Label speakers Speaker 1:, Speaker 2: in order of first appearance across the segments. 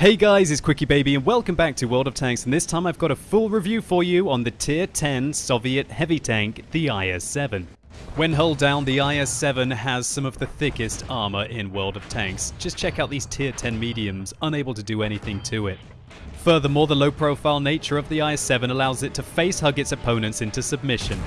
Speaker 1: Hey guys, it's QuickyBaby and welcome back to World of Tanks and this time I've got a full review for you on the Tier 10 Soviet heavy tank, the IS-7. When hull down, the IS-7 has some of the thickest armor in World of Tanks. Just check out these Tier 10 mediums, unable to do anything to it. Furthermore, the low profile nature of the IS-7 allows it to face hug its opponents into submission.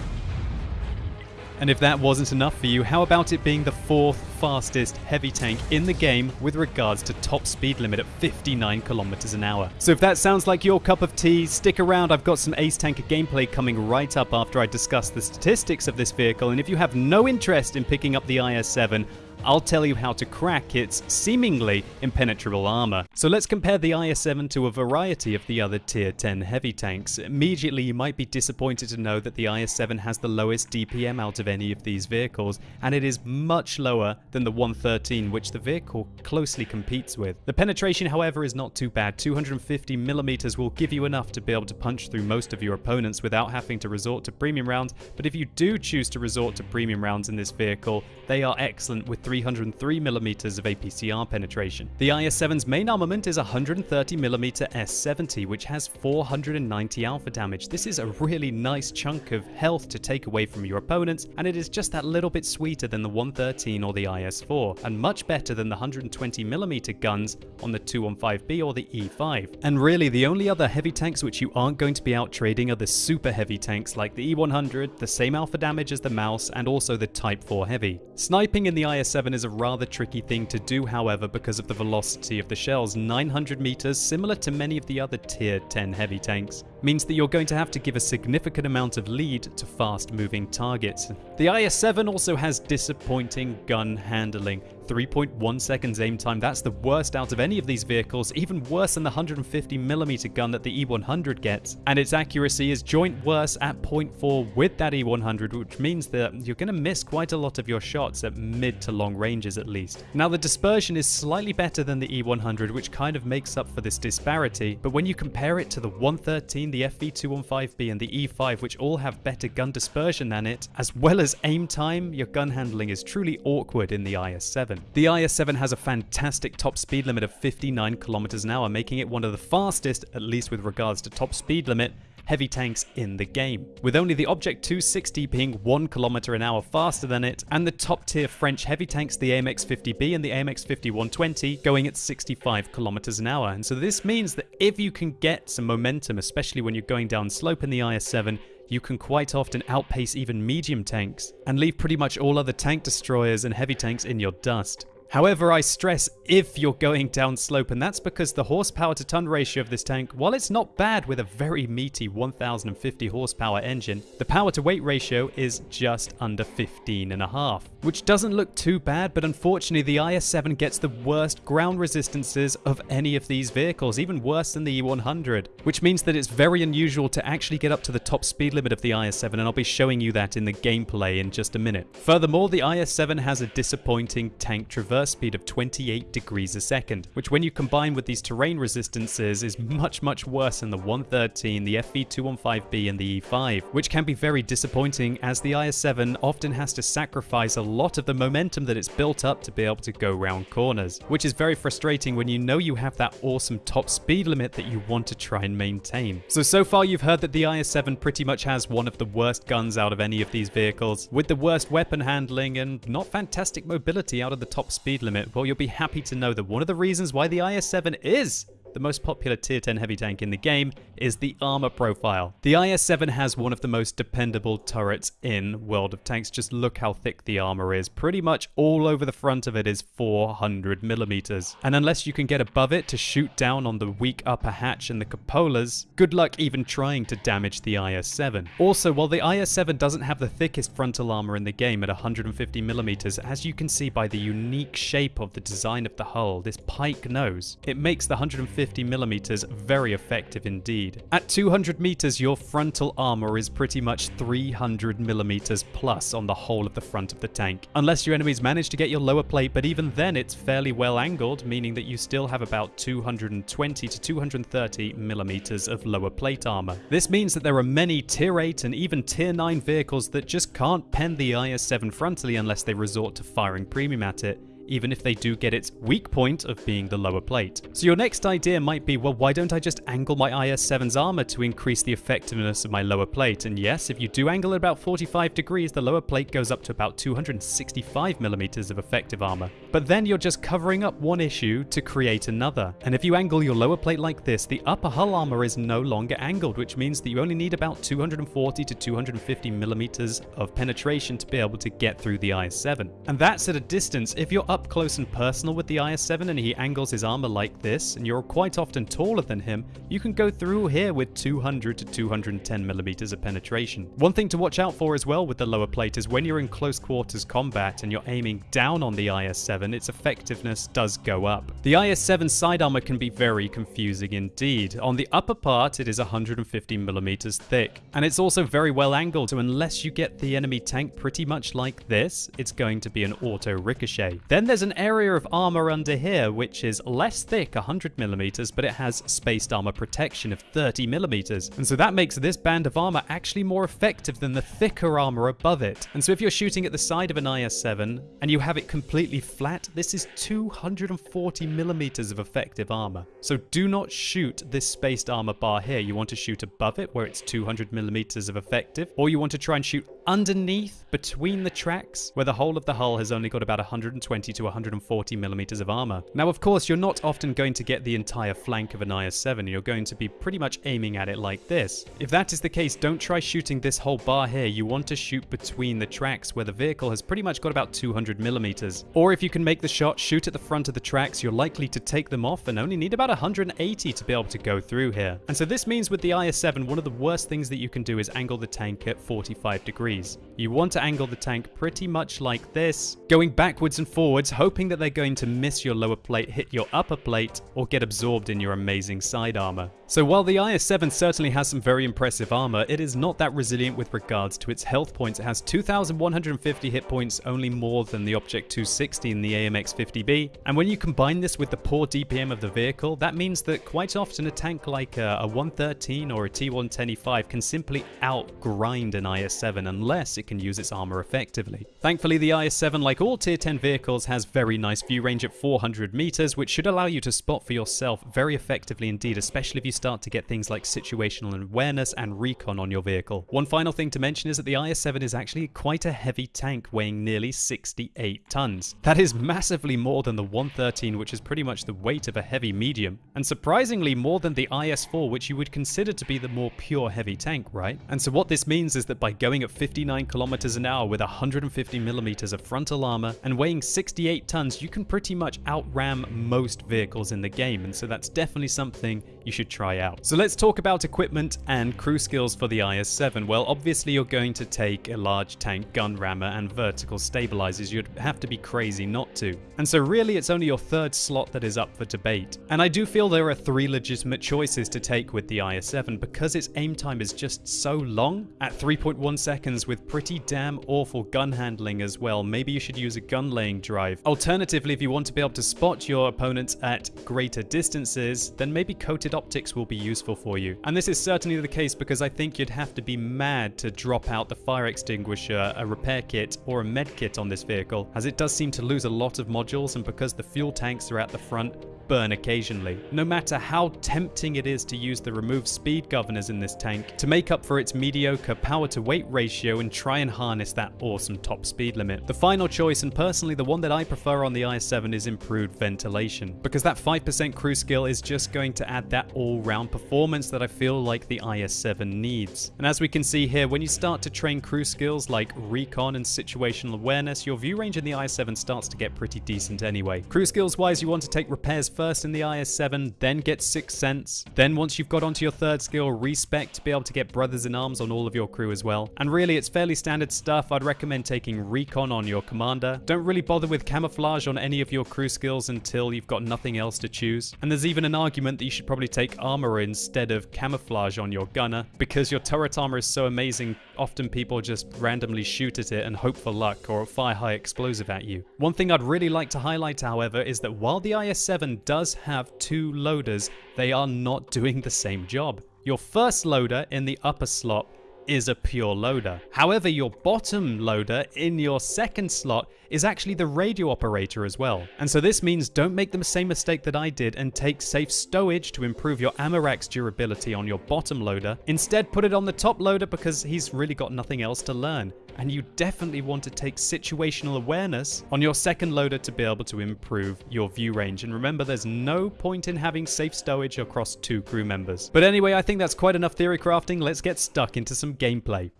Speaker 1: And if that wasn't enough for you, how about it being the fourth fastest heavy tank in the game with regards to top speed limit at 59 kilometers an hour. So if that sounds like your cup of tea, stick around. I've got some Ace Tanker gameplay coming right up after I discuss the statistics of this vehicle. And if you have no interest in picking up the IS-7, I'll tell you how to crack its seemingly impenetrable armor. So let's compare the IS-7 to a variety of the other tier 10 heavy tanks. Immediately you might be disappointed to know that the IS-7 has the lowest DPM out of any of these vehicles, and it is much lower than the 113 which the vehicle closely competes with. The penetration however is not too bad, 250 millimeters will give you enough to be able to punch through most of your opponents without having to resort to premium rounds, but if you do choose to resort to premium rounds in this vehicle, they are excellent with 303mm of APCR penetration. The IS-7's main armament is 130mm S70, which has 490 alpha damage. This is a really nice chunk of health to take away from your opponents, and it is just that little bit sweeter than the 113 or the IS-4, and much better than the 120mm guns on the 215B or the E5. And really, the only other heavy tanks which you aren't going to be out trading are the super heavy tanks like the E100, the same alpha damage as the Maus, and also the Type 4 Heavy. Sniping in the IS-7 is a rather tricky thing to do however because of the velocity of the shells. 900 meters, similar to many of the other tier 10 heavy tanks, means that you're going to have to give a significant amount of lead to fast moving targets. The IS-7 also has disappointing gun handling. 3.1 seconds aim time, that's the worst out of any of these vehicles, even worse than the 150mm gun that the E100 gets. And its accuracy is joint worse at 0.4 with that E100, which means that you're going to miss quite a lot of your shots at mid to long ranges at least. Now the dispersion is slightly better than the E100, which kind of makes up for this disparity, but when you compare it to the 113, the FV215B and the E5, which all have better gun dispersion than it, as well as aim time, your gun handling is truly awkward in the IS-7. The IS-7 has a fantastic top speed limit of 59 kilometers an hour, making it one of the fastest, at least with regards to top speed limit, heavy tanks in the game, with only the Object 260 being 1 km an hour faster than it, and the top tier French heavy tanks, the AMX 50B and the AMX 5120, going at 65 km an hour. And so this means that if you can get some momentum, especially when you're going down slope in the IS-7, you can quite often outpace even medium tanks and leave pretty much all other tank destroyers and heavy tanks in your dust. However, I stress if you're going down slope, and that's because the horsepower to ton ratio of this tank, while it's not bad with a very meaty 1050 horsepower engine, the power to weight ratio is just under 15 and a half, which doesn't look too bad, but unfortunately the IS-7 gets the worst ground resistances of any of these vehicles, even worse than the E100, which means that it's very unusual to actually get up to the top speed limit of the IS-7, and I'll be showing you that in the gameplay in just a minute. Furthermore, the IS-7 has a disappointing tank traverse speed of 28 degrees a second, which when you combine with these terrain resistances is much much worse than the 113, the FV215B and the E5, which can be very disappointing as the IS-7 often has to sacrifice a lot of the momentum that it's built up to be able to go round corners, which is very frustrating when you know you have that awesome top speed limit that you want to try and maintain. So, so far you've heard that the IS-7 pretty much has one of the worst guns out of any of these vehicles, with the worst weapon handling and not fantastic mobility out of the top speed speed limit, well, you'll be happy to know that one of the reasons why the IS-7 is the most popular tier 10 heavy tank in the game is the armor profile. The IS-7 has one of the most dependable turrets in World of Tanks. Just look how thick the armor is. Pretty much all over the front of it is 400 millimeters. And unless you can get above it to shoot down on the weak upper hatch and the cupolas, good luck even trying to damage the IS-7. Also, while the IS-7 doesn't have the thickest frontal armor in the game at 150 millimeters, as you can see by the unique shape of the design of the hull, this pike nose, it makes the 150 150 millimeters very effective indeed. At 200 meters, your frontal armor is pretty much 300 millimeters plus on the whole of the front of the tank. Unless your enemies manage to get your lower plate, but even then it's fairly well angled, meaning that you still have about 220 to 230 millimeters of lower plate armor. This means that there are many tier 8 and even tier 9 vehicles that just can't pen the IS-7 frontally unless they resort to firing premium at it even if they do get its weak point of being the lower plate. So your next idea might be, well, why don't I just angle my IS-7's armor to increase the effectiveness of my lower plate? And yes, if you do angle at about 45 degrees, the lower plate goes up to about 265 millimeters of effective armor. But then you're just covering up one issue to create another. And if you angle your lower plate like this, the upper hull armor is no longer angled, which means that you only need about 240 to 250 millimeters of penetration to be able to get through the IS-7. And that's at a distance. If you're up close and personal with the IS-7 and he angles his armor like this, and you're quite often taller than him, you can go through here with 200 to 210 millimeters of penetration. One thing to watch out for as well with the lower plate is when you're in close quarters combat and you're aiming down on the IS-7, its effectiveness does go up. The IS-7 side armor can be very confusing indeed. On the upper part, it is 150 millimeters thick, and it's also very well angled, so unless you get the enemy tank pretty much like this, it's going to be an auto ricochet. Then there's an area of armor under here, which is less thick, 100 millimeters, but it has spaced armor protection of 30 millimeters. And so that makes this band of armor actually more effective than the thicker armor above it. And so if you're shooting at the side of an IS-7 and you have it completely flat, this is 240 millimeters of effective armor. So do not shoot this spaced armor bar here. You want to shoot above it where it's 200 millimeters of effective, or you want to try and shoot underneath between the tracks where the whole of the hull has only got about 120 to 140 millimeters of armor. Now of course you're not often going to get the entire flank of an IS-7, you're going to be pretty much aiming at it like this. If that is the case, don't try shooting this whole bar here, you want to shoot between the tracks where the vehicle has pretty much got about 200 millimeters. Or if you can make the shot, shoot at the front of the tracks, you're likely to take them off and only need about 180 to be able to go through here. And so this means with the IS-7, one of the worst things that you can do is angle the tank at 45 degrees. You want to angle the tank pretty much like this, going backwards and forwards, hoping that they're going to miss your lower plate, hit your upper plate, or get absorbed in your amazing side armor. So while the IS-7 certainly has some very impressive armor, it is not that resilient with regards to its health points. It has 2,150 hit points, only more than the Object 260 in the AMX-50B. And when you combine this with the poor DPM of the vehicle, that means that quite often a tank like a, a 113 or a T110E5 can simply outgrind an IS-7 unless it can use its armor effectively. Thankfully, the IS-7, like all Tier 10 vehicles, has very nice view range at 400 meters, which should allow you to spot for yourself very effectively indeed, especially if you start to get things like situational awareness and recon on your vehicle. One final thing to mention is that the IS-7 is actually quite a heavy tank weighing nearly 68 tons. That is massively more than the 113 which is pretty much the weight of a heavy medium, and surprisingly more than the IS-4 which you would consider to be the more pure heavy tank, right? And so what this means is that by going at 59 kilometers an hour with 150 millimeters of frontal armor and weighing 68 tons, you can pretty much outram most vehicles in the game, and so that's definitely something you should try out. So let's talk about equipment and crew skills for the IS-7. Well, obviously you're going to take a large tank gun rammer and vertical stabilizers. You'd have to be crazy not to. And so really it's only your third slot that is up for debate. And I do feel there are three legitimate choices to take with the IS-7 because its aim time is just so long. At 3.1 seconds with pretty damn awful gun handling as well, maybe you should use a gun laying drive. Alternatively, if you want to be able to spot your opponents at greater distances, then maybe coated optics will be useful for you. And this is certainly the case because I think you'd have to be mad to drop out the fire extinguisher, a repair kit, or a med kit on this vehicle, as it does seem to lose a lot of modules and because the fuel tanks are at the front, burn occasionally. No matter how tempting it is to use the remove speed governors in this tank to make up for its mediocre power to weight ratio and try and harness that awesome top speed limit. The final choice, and personally the one that I prefer on the IS-7 is improved ventilation, because that 5% crew skill is just going to add that all-round performance that I feel like the IS-7 needs. And as we can see here, when you start to train crew skills like recon and situational awareness, your view range in the IS-7 starts to get pretty decent anyway. Crew skills wise, you want to take repairs first in the IS-7, then get Sixth Sense. Then once you've got onto your third skill, Respect, to be able to get Brothers in Arms on all of your crew as well. And really, it's fairly standard stuff. I'd recommend taking Recon on your Commander. Don't really bother with Camouflage on any of your crew skills until you've got nothing else to choose. And there's even an argument that you should probably take Armor instead of Camouflage on your Gunner, because your turret armor is so amazing, often people just randomly shoot at it and hope for luck or fire high explosive at you. One thing I'd really like to highlight, however, is that while the IS-7 does have two loaders, they are not doing the same job. Your first loader in the upper slot is a pure loader. However, your bottom loader in your second slot is actually the radio operator as well. And so this means don't make the same mistake that I did and take safe stowage to improve your ammo rack's durability on your bottom loader. Instead, put it on the top loader because he's really got nothing else to learn. And you definitely want to take situational awareness on your second loader to be able to improve your view range. And remember, there's no point in having safe stowage across two crew members. But anyway, I think that's quite enough theory crafting. Let's get stuck into some gameplay.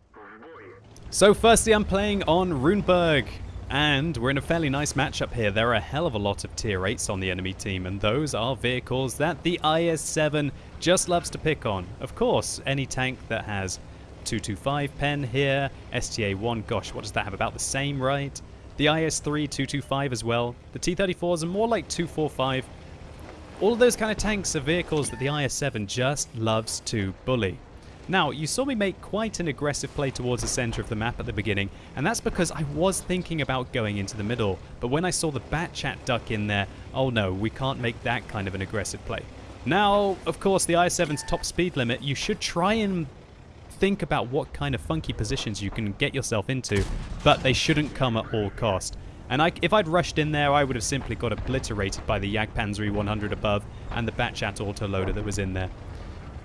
Speaker 1: So firstly, I'm playing on Ruinberg. And we're in a fairly nice matchup here. There are a hell of a lot of tier 8s on the enemy team, and those are vehicles that the IS-7 just loves to pick on. Of course, any tank that has 225 pen here, STA-1, gosh, what does that have? About the same, right? The IS-3, 225 as well. The T-34s are more like 245. All of those kind of tanks are vehicles that the IS-7 just loves to bully. Now, you saw me make quite an aggressive play towards the center of the map at the beginning, and that's because I was thinking about going into the middle, but when I saw the Bat Chat duck in there, oh no, we can't make that kind of an aggressive play. Now, of course, the i7's top speed limit, you should try and think about what kind of funky positions you can get yourself into, but they shouldn't come at all cost. And I, if I'd rushed in there, I would have simply got obliterated by the Jagdpanzer 100 above and the Batchat autoloader that was in there.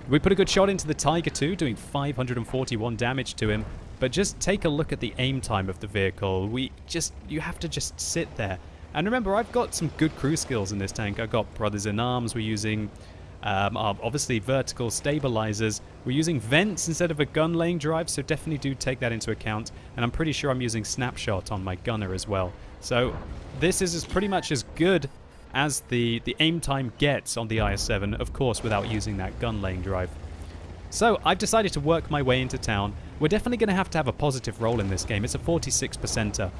Speaker 1: We put a good shot into the Tiger too, doing 541 damage to him. But just take a look at the aim time of the vehicle. We just, you have to just sit there. And remember, I've got some good crew skills in this tank. I've got Brothers in Arms. We're using, um, obviously, vertical stabilizers. We're using vents instead of a gun laying drive, so definitely do take that into account. And I'm pretty sure I'm using Snapshot on my gunner as well. So this is pretty much as good as the, the aim time gets on the IS-7, of course without using that gun laying drive. So I've decided to work my way into town. We're definitely going to have to have a positive role in this game. It's a 46%er.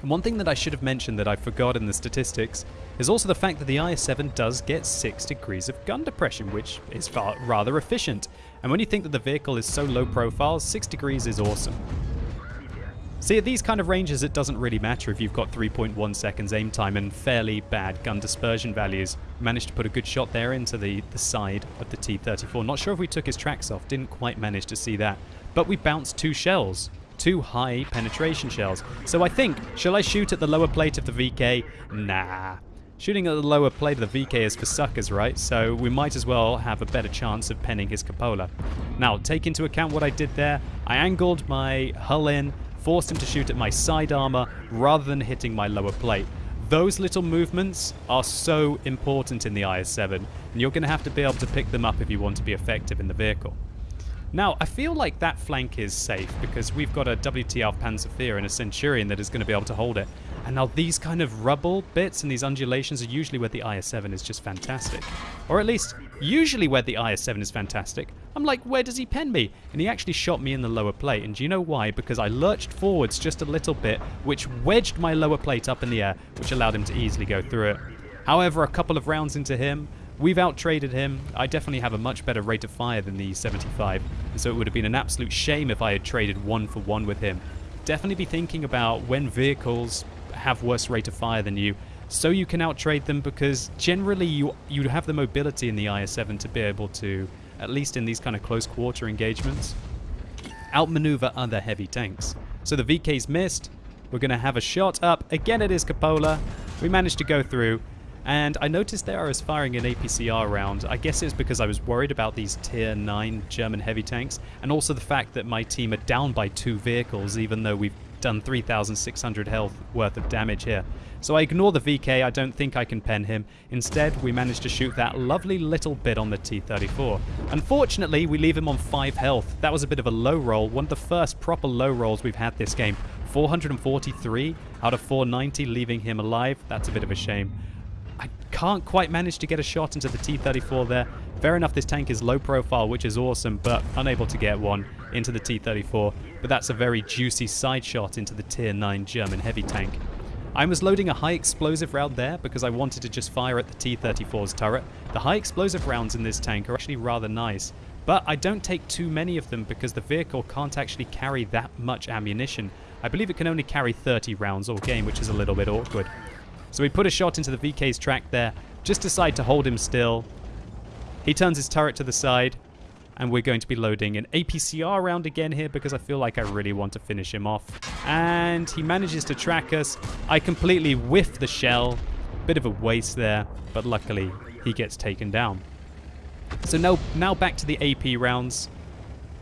Speaker 1: And one thing that I should have mentioned that I forgot in the statistics is also the fact that the IS-7 does get 6 degrees of gun depression, which is rather efficient. And when you think that the vehicle is so low profile, 6 degrees is awesome. See, at these kind of ranges, it doesn't really matter if you've got 3.1 seconds aim time and fairly bad gun dispersion values. Managed to put a good shot there into the, the side of the T-34. Not sure if we took his tracks off, didn't quite manage to see that. But we bounced two shells, two high penetration shells. So I think, shall I shoot at the lower plate of the VK? Nah. Shooting at the lower plate of the VK is for suckers, right? So we might as well have a better chance of penning his cupola. Now, take into account what I did there. I angled my hull in, forced him to shoot at my side armor rather than hitting my lower plate. Those little movements are so important in the IS-7, and you're going to have to be able to pick them up if you want to be effective in the vehicle. Now, I feel like that flank is safe because we've got a WTR Panzer and a Centurion that is going to be able to hold it. And now these kind of rubble bits and these undulations are usually where the IS-7 is just fantastic. Or at least, usually where the IS-7 is fantastic. I'm like, where does he pen me? And he actually shot me in the lower plate. And do you know why? Because I lurched forwards just a little bit, which wedged my lower plate up in the air, which allowed him to easily go through it. However, a couple of rounds into him, We've out-traded him. I definitely have a much better rate of fire than the 75, and so it would have been an absolute shame if I had traded one for one with him. Definitely be thinking about when vehicles have worse rate of fire than you, so you can out-trade them because generally you you have the mobility in the IS-7 to be able to, at least in these kind of close quarter engagements, outmaneuver other heavy tanks. So the VK's missed. We're going to have a shot up. Again, it is Cupola. We managed to go through. And I noticed there I was firing an APCR round. I guess it's because I was worried about these tier 9 German heavy tanks, and also the fact that my team are down by two vehicles, even though we've done 3,600 health worth of damage here. So I ignore the VK, I don't think I can pen him. Instead, we managed to shoot that lovely little bit on the T-34. Unfortunately, we leave him on 5 health. That was a bit of a low roll, one of the first proper low rolls we've had this game. 443 out of 490, leaving him alive. That's a bit of a shame. I can't quite manage to get a shot into the T-34 there. Fair enough, this tank is low profile, which is awesome, but unable to get one into the T-34. But that's a very juicy side shot into the Tier 9 German heavy tank. I was loading a high explosive round there because I wanted to just fire at the T-34's turret. The high explosive rounds in this tank are actually rather nice, but I don't take too many of them because the vehicle can't actually carry that much ammunition. I believe it can only carry 30 rounds all game, which is a little bit awkward. So we put a shot into the VK's track there, just decide to hold him still. He turns his turret to the side. And we're going to be loading an APCR round again here because I feel like I really want to finish him off. And he manages to track us. I completely whiff the shell. Bit of a waste there, but luckily he gets taken down. So now, now back to the AP rounds.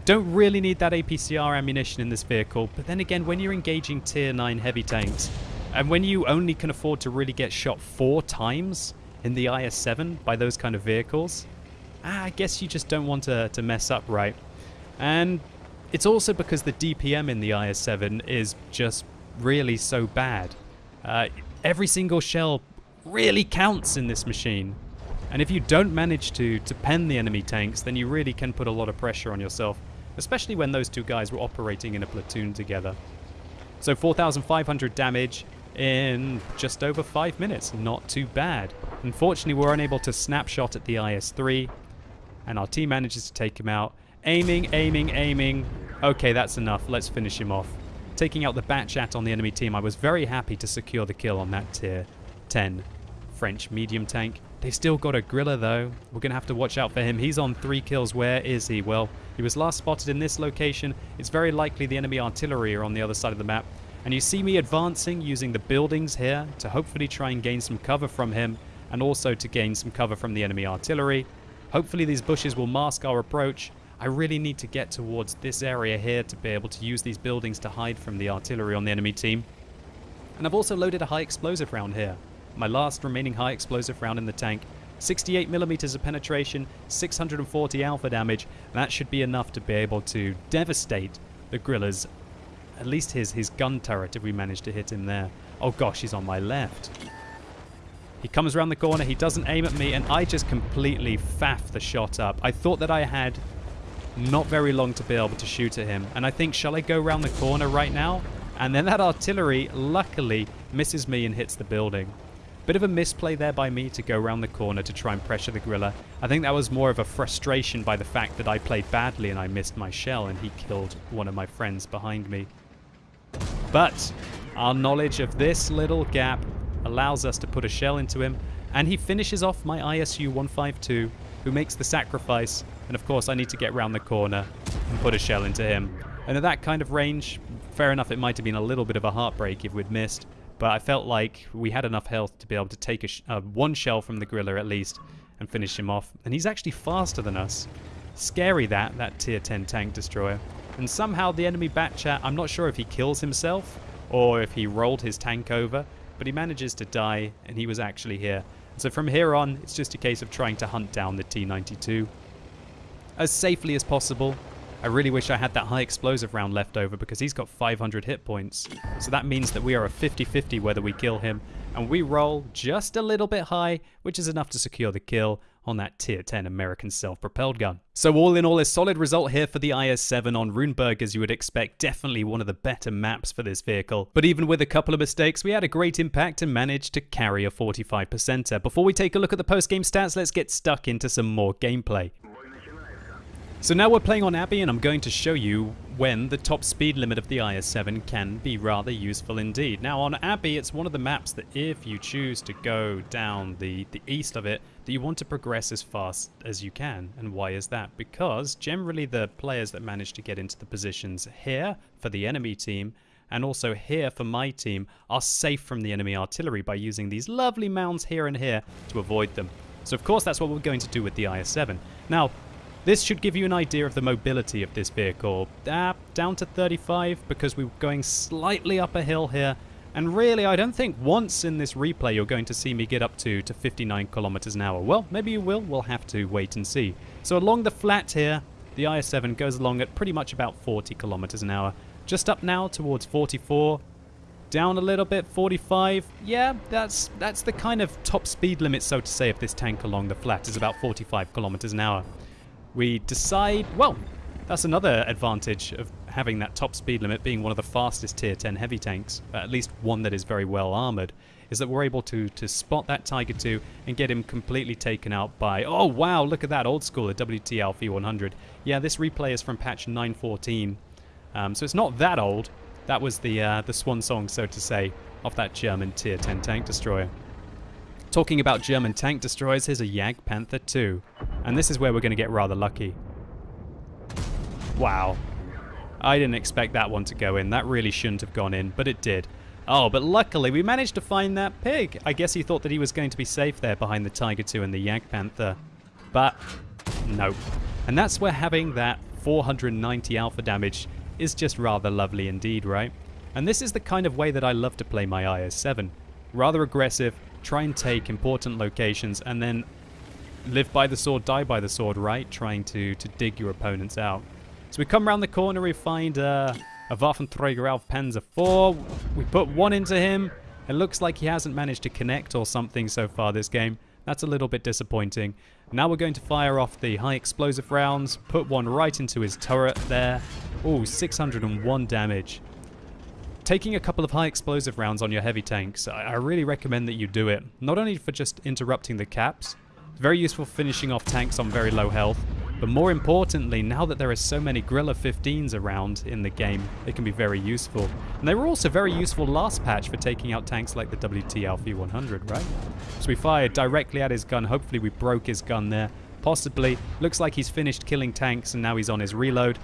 Speaker 1: Don't really need that APCR ammunition in this vehicle, but then again, when you're engaging tier 9 heavy tanks, and when you only can afford to really get shot four times in the IS-7 by those kind of vehicles, ah, I guess you just don't want to, to mess up right. And it's also because the DPM in the IS-7 is just really so bad. Uh, every single shell really counts in this machine. And if you don't manage to, to pen the enemy tanks, then you really can put a lot of pressure on yourself especially when those two guys were operating in a platoon together. So 4,500 damage in just over 5 minutes, not too bad. Unfortunately, we're unable to snapshot at the IS-3, and our team manages to take him out. Aiming, aiming, aiming. Okay, that's enough. Let's finish him off. Taking out the Batchat on the enemy team, I was very happy to secure the kill on that tier 10 French medium tank. They've still got a Grille though. We're going to have to watch out for him. He's on three kills. Where is he? Well, he was last spotted in this location. It's very likely the enemy artillery are on the other side of the map. And you see me advancing using the buildings here to hopefully try and gain some cover from him and also to gain some cover from the enemy artillery. Hopefully these bushes will mask our approach. I really need to get towards this area here to be able to use these buildings to hide from the artillery on the enemy team. And I've also loaded a high explosive round here my last remaining high explosive round in the tank. 68 millimeters of penetration, 640 alpha damage. That should be enough to be able to devastate the Grille's, at least his, his gun turret if we manage to hit him there. Oh gosh, he's on my left. He comes around the corner, he doesn't aim at me, and I just completely faff the shot up. I thought that I had not very long to be able to shoot at him. And I think, shall I go around the corner right now? And then that artillery, luckily, misses me and hits the building. Bit of a misplay there by me to go around the corner to try and pressure the Grille. I think that was more of a frustration by the fact that I played badly and I missed my shell and he killed one of my friends behind me. But our knowledge of this little gap allows us to put a shell into him and he finishes off my ISU 152 who makes the sacrifice and of course I need to get round the corner and put a shell into him. And at that kind of range, fair enough, it might have been a little bit of a heartbreak if we'd missed but I felt like we had enough health to be able to take a sh uh, one shell from the Grille at least and finish him off. And he's actually faster than us. Scary that, that tier 10 tank destroyer. And somehow the enemy Batchat, I'm not sure if he kills himself or if he rolled his tank over, but he manages to die and he was actually here. So from here on, it's just a case of trying to hunt down the T-92 as safely as possible I really wish I had that high explosive round left over because he's got 500 hit points. So that means that we are a 50-50 whether we kill him. And we roll just a little bit high, which is enough to secure the kill on that tier 10 American self-propelled gun. So all in all, a solid result here for the IS-7 on Ruinberg as you would expect. Definitely one of the better maps for this vehicle. But even with a couple of mistakes, we had a great impact and managed to carry a 45%er. Before we take a look at the post-game stats, let's get stuck into some more gameplay. So now we're playing on Abbey and I'm going to show you when the top speed limit of the IS-7 can be rather useful indeed. Now on Abbey it's one of the maps that if you choose to go down the, the east of it that you want to progress as fast as you can. And why is that? Because generally the players that manage to get into the positions here for the enemy team and also here for my team are safe from the enemy artillery by using these lovely mounds here and here to avoid them. So of course that's what we're going to do with the IS-7. Now this should give you an idea of the mobility of this vehicle. Uh, down to 35 because we're going slightly up a hill here. And really, I don't think once in this replay you're going to see me get up to, to 59 kilometers an hour. Well, maybe you will. We'll have to wait and see. So along the flat here, the IS-7 goes along at pretty much about 40 kilometers an hour. Just up now towards 44. Down a little bit, 45. Yeah, that's that's the kind of top speed limit, so to say, of this tank along the flat is about 45 kilometers an hour we decide, well, that's another advantage of having that top speed limit being one of the fastest tier 10 heavy tanks, at least one that is very well armored, is that we're able to to spot that Tiger 2 and get him completely taken out by, oh wow, look at that, old school, a WT Alpha 100. Yeah, this replay is from patch 914, um, so it's not that old. That was the, uh, the swan song, so to say, of that German tier 10 tank destroyer. Talking about German tank destroyers, here's a Jagdpanther 2. And this is where we're going to get rather lucky. Wow. I didn't expect that one to go in. That really shouldn't have gone in, but it did. Oh, but luckily we managed to find that pig. I guess he thought that he was going to be safe there behind the Tiger 2 and the Jagdpanther. But, nope. And that's where having that 490 alpha damage is just rather lovely indeed, right? And this is the kind of way that I love to play my IS-7. Rather aggressive, try and take important locations, and then live by the sword, die by the sword, right? Trying to, to dig your opponents out. So we come around the corner, we find uh, a Waffenträger auf Panzer 4. We put one into him. It looks like he hasn't managed to connect or something so far this game. That's a little bit disappointing. Now we're going to fire off the high explosive rounds, put one right into his turret there. Oh, 601 damage. Taking a couple of high explosive rounds on your heavy tanks, I really recommend that you do it. Not only for just interrupting the caps, very useful finishing off tanks on very low health, but more importantly, now that there are so many Grille 15s around in the game, it can be very useful. And they were also very useful last patch for taking out tanks like the WT Alfie 100, right? So we fired directly at his gun. Hopefully we broke his gun there. Possibly. Looks like he's finished killing tanks and now he's on his reload.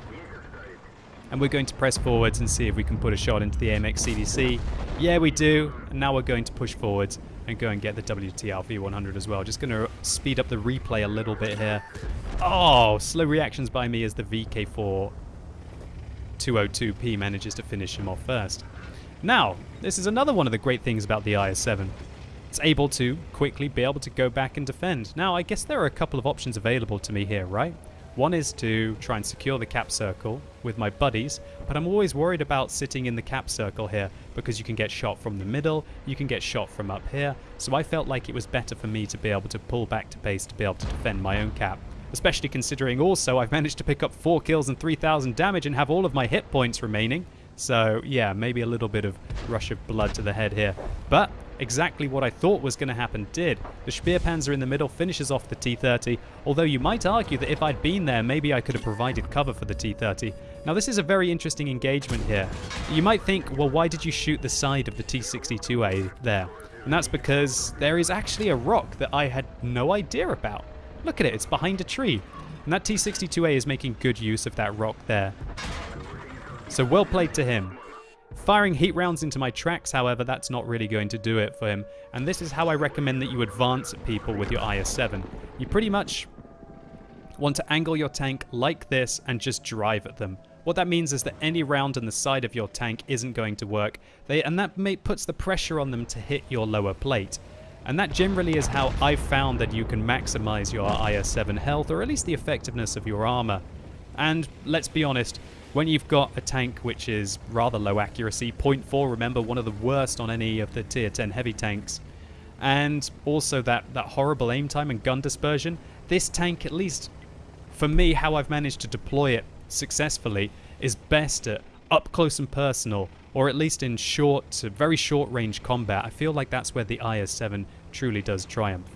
Speaker 1: And we're going to press forwards and see if we can put a shot into the AMX CDC. Yeah, we do. And now we're going to push forwards and go and get the WTL V100 as well. Just going to speed up the replay a little bit here. Oh, slow reactions by me as the VK4 202P manages to finish him off first. Now, this is another one of the great things about the IS-7. It's able to quickly be able to go back and defend. Now, I guess there are a couple of options available to me here, right? One is to try and secure the cap circle with my buddies, but I'm always worried about sitting in the cap circle here because you can get shot from the middle, you can get shot from up here, so I felt like it was better for me to be able to pull back to base to be able to defend my own cap. Especially considering also I've managed to pick up 4 kills and 3000 damage and have all of my hit points remaining. So yeah, maybe a little bit of rush of blood to the head here. But exactly what I thought was going to happen did. The Speerpanzer in the middle finishes off the T-30, although you might argue that if I'd been there, maybe I could have provided cover for the T-30. Now this is a very interesting engagement here. You might think, well why did you shoot the side of the T-62A there? And that's because there is actually a rock that I had no idea about. Look at it, it's behind a tree. And that T-62A is making good use of that rock there. So well played to him. Firing heat rounds into my tracks, however, that's not really going to do it for him. And this is how I recommend that you advance people with your IS-7. You pretty much want to angle your tank like this and just drive at them. What that means is that any round on the side of your tank isn't going to work, they, and that may, puts the pressure on them to hit your lower plate. And that generally is how I've found that you can maximize your IS-7 health, or at least the effectiveness of your armor. And let's be honest, when you've got a tank which is rather low accuracy, 0.4, remember, one of the worst on any of the tier 10 heavy tanks, and also that, that horrible aim time and gun dispersion, this tank, at least for me, how I've managed to deploy it successfully, is best at up close and personal, or at least in short to very short range combat. I feel like that's where the IS-7 truly does triumph.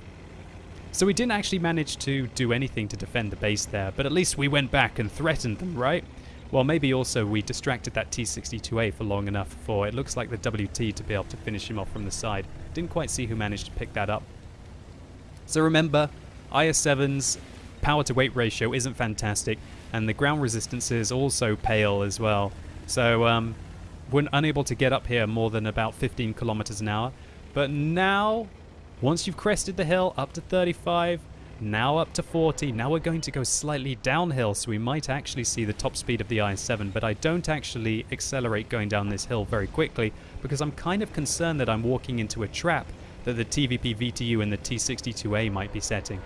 Speaker 1: So we didn't actually manage to do anything to defend the base there, but at least we went back and threatened them, right? Well, maybe also we distracted that T-62A for long enough for it looks like the WT to be able to finish him off from the side. Didn't quite see who managed to pick that up. So remember, IS-7's power to weight ratio isn't fantastic, and the ground resistance is also pale as well. So um, we're unable to get up here more than about 15 kilometers an hour. But now, once you've crested the hill up to 35, now up to 40. Now we're going to go slightly downhill, so we might actually see the top speed of the i7, but I don't actually accelerate going down this hill very quickly because I'm kind of concerned that I'm walking into a trap that the TVP VTU and the T-62A might be setting.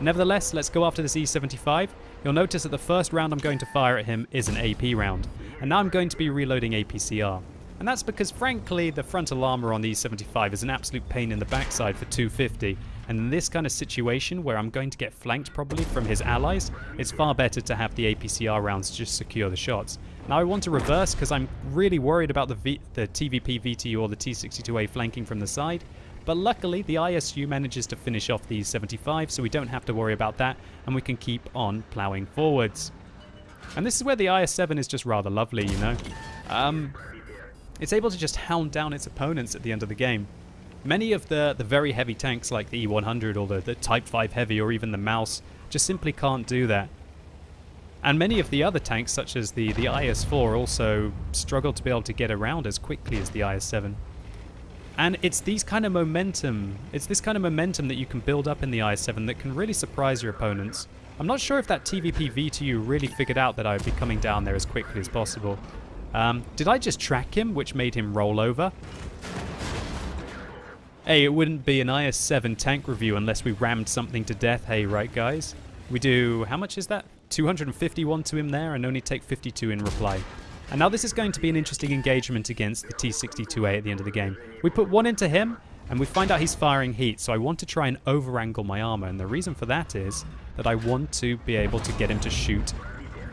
Speaker 1: Nevertheless, let's go after this E-75. You'll notice that the first round I'm going to fire at him is an AP round, and now I'm going to be reloading APCR. And that's because, frankly, the frontal armor on the E75 is an absolute pain in the backside for 250. And in this kind of situation, where I'm going to get flanked probably from his allies, it's far better to have the APCR rounds just secure the shots. Now I want to reverse because I'm really worried about the, v the TVP VTU or the T62A flanking from the side. But luckily, the ISU manages to finish off the 75, so we don't have to worry about that, and we can keep on ploughing forwards. And this is where the IS-7 is just rather lovely, you know. Um, it's able to just hound down its opponents at the end of the game. Many of the, the very heavy tanks like the E100 or the, the Type 5 Heavy or even the Maus just simply can't do that. And many of the other tanks, such as the, the IS-4, also struggle to be able to get around as quickly as the IS-7. And it's these kind of momentum, it's this kind of momentum that you can build up in the IS-7 that can really surprise your opponents. I'm not sure if that TVP VTU really figured out that I would be coming down there as quickly as possible. Um, did I just track him, which made him roll over? Hey, it wouldn't be an IS-7 tank review unless we rammed something to death, hey, right guys? We do, how much is that? 251 to him there and only take 52 in reply. And now this is going to be an interesting engagement against the T-62A at the end of the game. We put one into him, and we find out he's firing heat, so I want to try and over-angle my armor, and the reason for that is that I want to be able to get him to shoot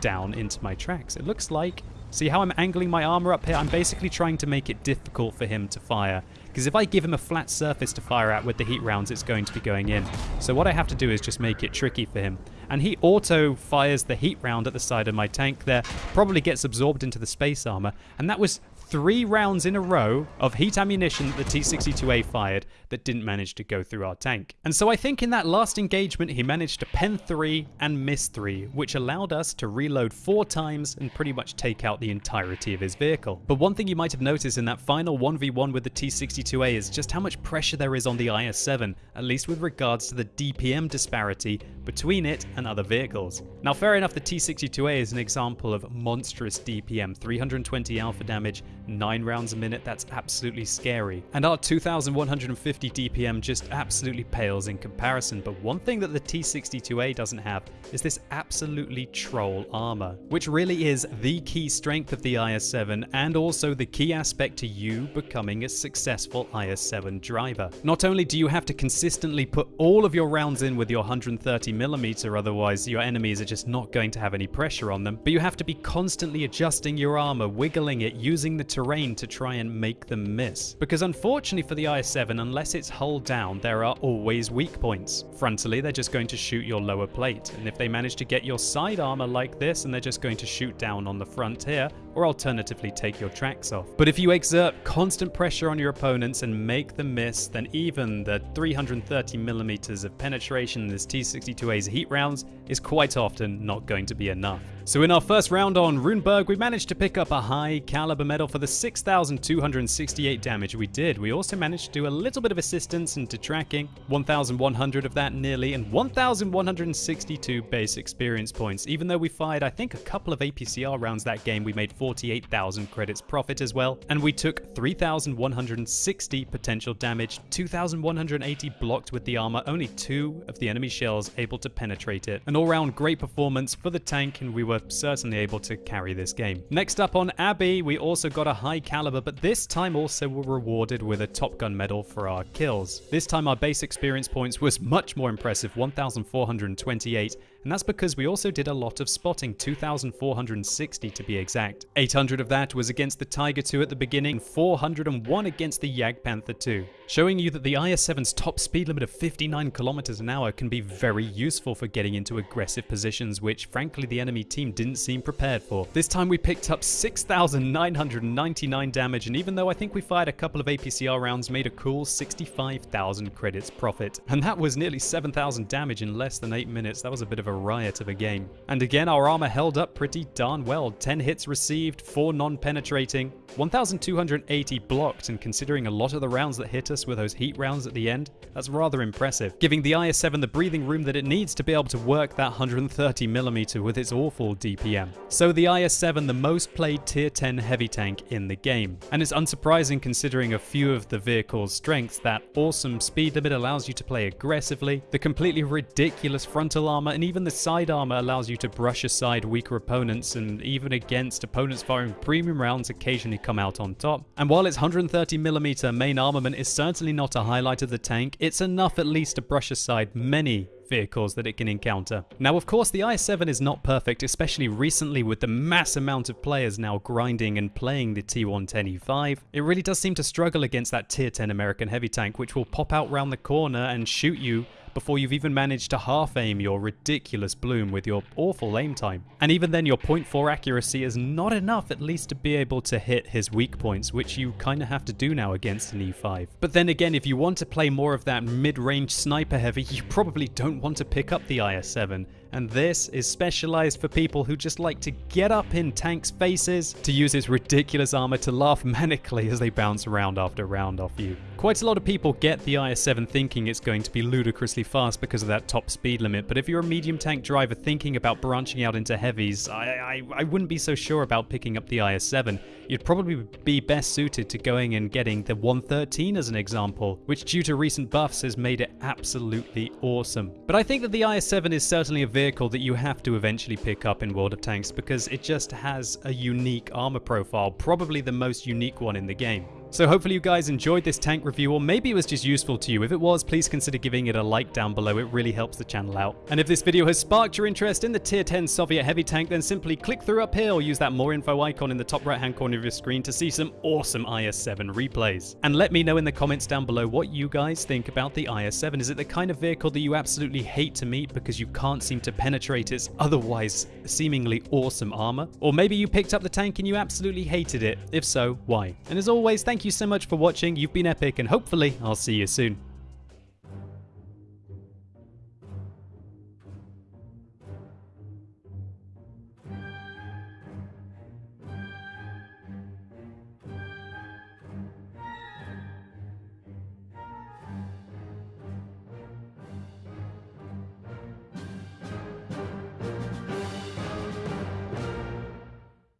Speaker 1: down into my tracks. It looks like, see how I'm angling my armor up here? I'm basically trying to make it difficult for him to fire, because if I give him a flat surface to fire at with the heat rounds, it's going to be going in. So what I have to do is just make it tricky for him and he auto fires the heat round at the side of my tank there, probably gets absorbed into the space armor, and that was three rounds in a row of heat ammunition that the T-62A fired that didn't manage to go through our tank. And so I think in that last engagement he managed to pen three and miss three, which allowed us to reload four times and pretty much take out the entirety of his vehicle. But one thing you might have noticed in that final 1v1 with the T-62A is just how much pressure there is on the IS-7, at least with regards to the DPM disparity between it and other vehicles. Now fair enough the T-62A is an example of monstrous DPM, 320 alpha damage, 9 rounds a minute, that's absolutely scary. And our 2150 DPM just absolutely pales in comparison, but one thing that the T62A doesn't have is this absolutely troll armor, which really is the key strength of the IS-7 and also the key aspect to you becoming a successful IS-7 driver. Not only do you have to consistently put all of your rounds in with your 130mm, otherwise your enemies are just not going to have any pressure on them, but you have to be constantly adjusting your armor, wiggling it, using the terrain to try and make them miss. Because unfortunately for the IS-7, unless it's hull down, there are always weak points. Frontally, they're just going to shoot your lower plate, and if they manage to get your side armor like this, and they're just going to shoot down on the front here, or alternatively take your tracks off. But if you exert constant pressure on your opponents and make them miss, then even the 330 millimeters of penetration in this T-62A's heat rounds is quite often not going to be enough. So in our first round on Ruinberg, we managed to pick up a high caliber medal for the 6,268 damage we did. We also managed to do a little bit of assistance into tracking, 1,100 of that nearly, and 1,162 base experience points. Even though we fired, I think, a couple of APCR rounds that game, we made 48,000 credits profit as well, and we took 3,160 potential damage, 2,180 blocked with the armor, only two of the enemy shells able to penetrate it. An all-round great performance for the tank, and we were were certainly able to carry this game. Next up on Abbey, we also got a high caliber, but this time also were rewarded with a Top Gun medal for our kills. This time our base experience points was much more impressive, 1,428, and that's because we also did a lot of spotting, 2,460 to be exact. 800 of that was against the Tiger II at the beginning, 401 against the Jagdpanther II, showing you that the IS-7's top speed limit of 59 kilometers an hour can be very useful for getting into aggressive positions, which frankly the enemy team didn't seem prepared for. This time we picked up 6,999 damage, and even though I think we fired a couple of APCR rounds, made a cool 65,000 credits profit. And that was nearly 7,000 damage in less than 8 minutes, that was a bit of a riot of a game. And again, our armor held up pretty darn well. 10 hits received, 4 non-penetrating, 1,280 blocked, and considering a lot of the rounds that hit us were those heat rounds at the end, that's rather impressive, giving the IS-7 the breathing room that it needs to be able to work that 130mm with its awful DPM. So the IS-7, the most played tier 10 heavy tank in the game. And it's unsurprising considering a few of the vehicle's strengths, that awesome speed limit allows you to play aggressively, the completely ridiculous frontal armor, and even the side armor allows you to brush aside weaker opponents, and even against opponents firing premium rounds occasionally come out on top. And while its 130mm main armament is certainly not a highlight of the tank, it's enough at least to brush aside many vehicles that it can encounter. Now of course the i7 is not perfect, especially recently with the mass amount of players now grinding and playing the T110E5. It really does seem to struggle against that tier 10 American heavy tank which will pop out round the corner and shoot you before you've even managed to half aim your ridiculous bloom with your awful aim time. And even then your point 0.4 accuracy is not enough at least to be able to hit his weak points, which you kind of have to do now against an E5. But then again, if you want to play more of that mid-range sniper heavy, you probably don't want to pick up the IS-7 and this is specialized for people who just like to get up in tanks' faces, to use its ridiculous armor to laugh manically as they bounce round after round off you. Quite a lot of people get the IS-7 thinking it's going to be ludicrously fast because of that top speed limit, but if you're a medium tank driver thinking about branching out into heavies, I, I, I wouldn't be so sure about picking up the IS-7. You'd probably be best suited to going and getting the 113 as an example, which due to recent buffs has made it absolutely awesome. But I think that the IS-7 is certainly a vehicle that you have to eventually pick up in World of Tanks because it just has a unique armor profile, probably the most unique one in the game. So hopefully you guys enjoyed this tank review or maybe it was just useful to you. If it was, please consider giving it a like down below. It really helps the channel out. And if this video has sparked your interest in the tier 10 Soviet heavy tank, then simply click through up here or use that more info icon in the top right hand corner of your screen to see some awesome IS-7 replays. And let me know in the comments down below what you guys think about the IS-7. Is it the kind of vehicle that you absolutely hate to meet because you can't seem to penetrate its otherwise seemingly awesome armor? Or maybe you picked up the tank and you absolutely hated it. If so, why? And as always, thank you so much for watching. You've been epic and hopefully I'll see you soon.